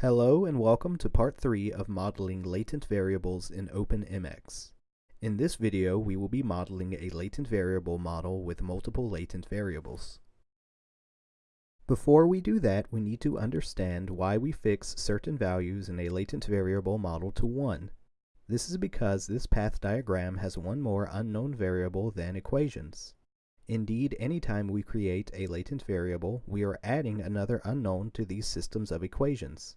Hello and welcome to part 3 of modeling latent variables in OpenMX. In this video we will be modeling a latent variable model with multiple latent variables. Before we do that we need to understand why we fix certain values in a latent variable model to 1. This is because this path diagram has one more unknown variable than equations. Indeed, anytime we create a latent variable, we are adding another unknown to these systems of equations.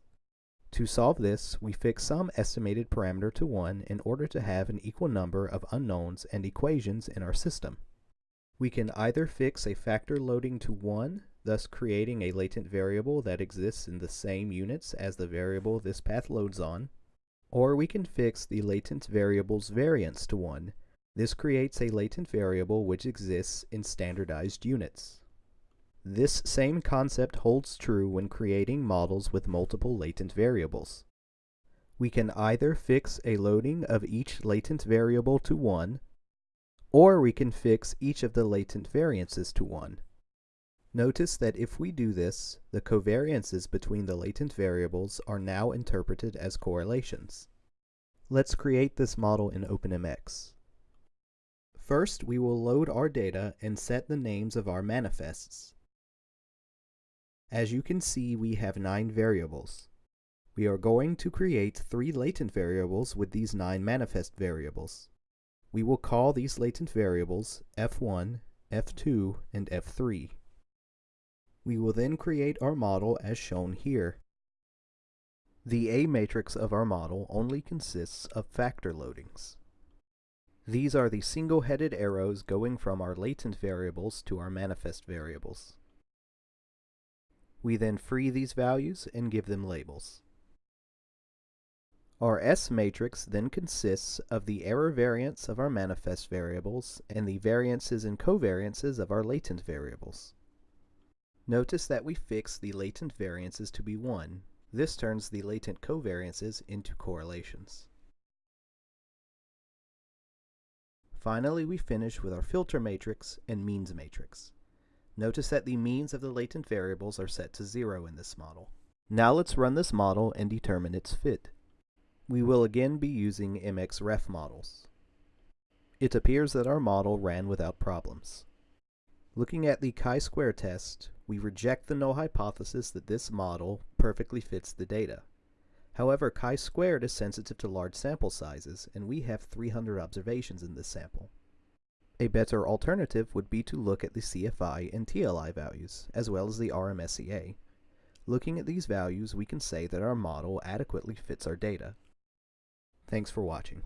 To solve this, we fix some estimated parameter to 1 in order to have an equal number of unknowns and equations in our system. We can either fix a factor loading to 1, thus creating a latent variable that exists in the same units as the variable this path loads on, or we can fix the latent variable's variance to 1. This creates a latent variable which exists in standardized units. This same concept holds true when creating models with multiple latent variables. We can either fix a loading of each latent variable to 1, or we can fix each of the latent variances to 1. Notice that if we do this, the covariances between the latent variables are now interpreted as correlations. Let's create this model in OpenMX. First, we will load our data and set the names of our manifests. As you can see, we have nine variables. We are going to create three latent variables with these nine manifest variables. We will call these latent variables f1, f2, and f3. We will then create our model as shown here. The A matrix of our model only consists of factor loadings. These are the single-headed arrows going from our latent variables to our manifest variables. We then free these values and give them labels. Our S matrix then consists of the error variance of our manifest variables and the variances and covariances of our latent variables. Notice that we fix the latent variances to be 1. This turns the latent covariances into correlations. Finally, we finish with our filter matrix and means matrix. Notice that the means of the latent variables are set to 0 in this model. Now let's run this model and determine its fit. We will again be using mxRefModels. It appears that our model ran without problems. Looking at the chi-square test, we reject the null hypothesis that this model perfectly fits the data. However, chi-squared is sensitive to large sample sizes, and we have 300 observations in this sample. A better alternative would be to look at the CFI and TLI values, as well as the RMSEA. Looking at these values, we can say that our model adequately fits our data. Thanks for watching.